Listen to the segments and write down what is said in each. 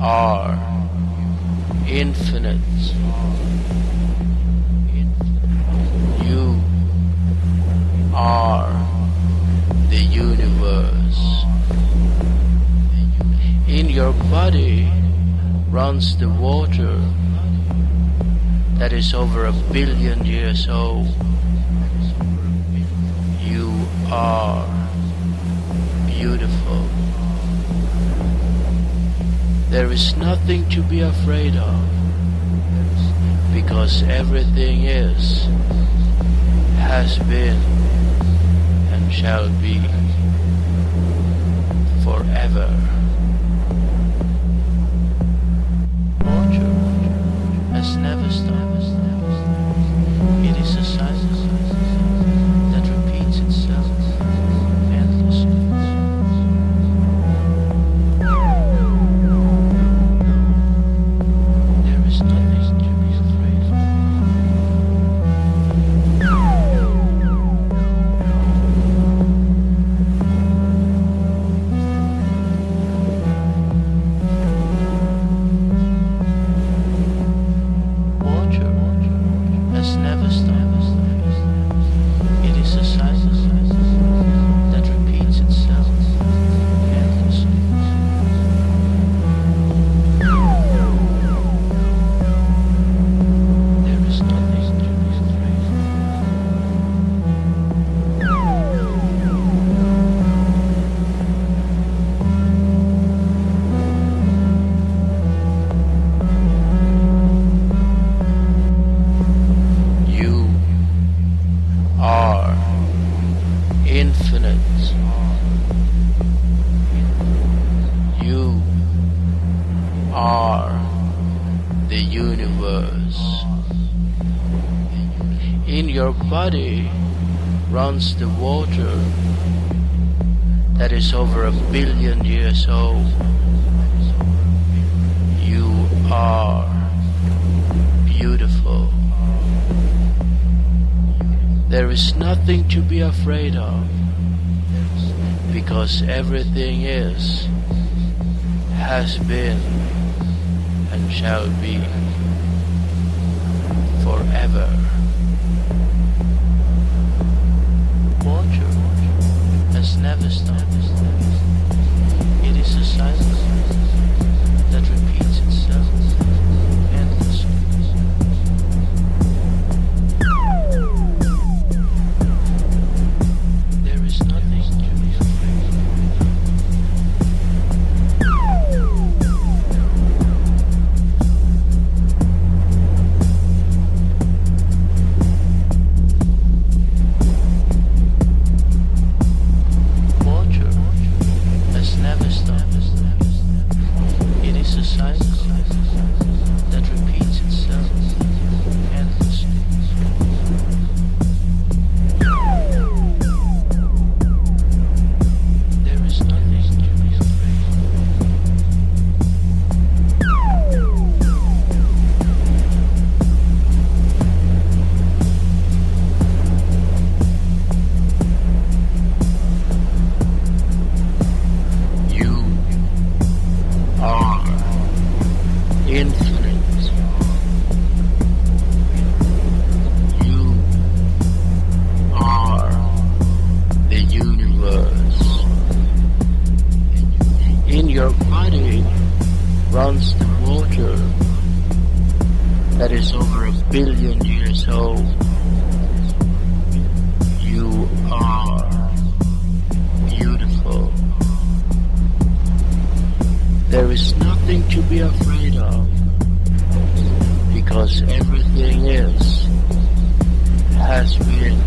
are infinite. You are the universe. In your body runs the water that is over a billion years old. You are beautiful. There is nothing to be afraid of. Because everything is, has been, and shall be You are the universe. In your body runs the water that is over a billion years old. You are beautiful. There is nothing to be afraid of because everything is, has been, and shall be forever. Water has never stopped. It is a cycle that repeats itself endlessly. There is nothing to be that is over a billion years old. You are beautiful. There is nothing to be afraid of because everything is, has been,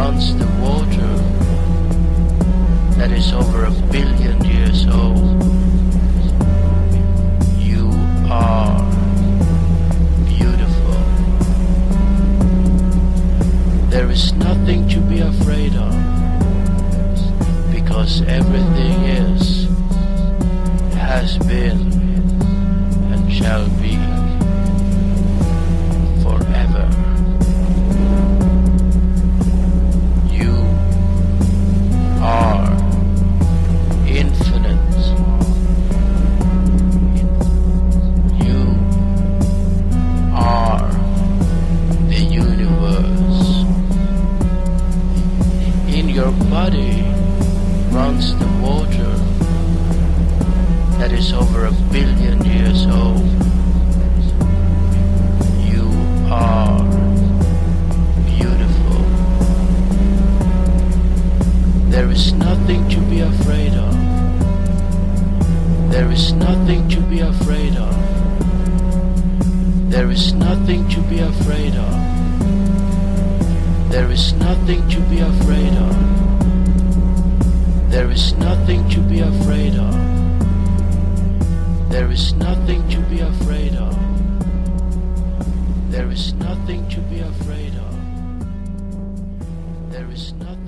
runs the water that is over a billion years old. You are beautiful. There is nothing to be afraid of because everything is, has been, and shall be. Your body runs the water that is over a billion years old. You are beautiful. There is nothing to be afraid of. There is nothing to be afraid of. There is nothing to be afraid of. There is nothing to be afraid of. There is nothing to be afraid of. There is nothing to be afraid of. There is nothing to be afraid of. There is nothing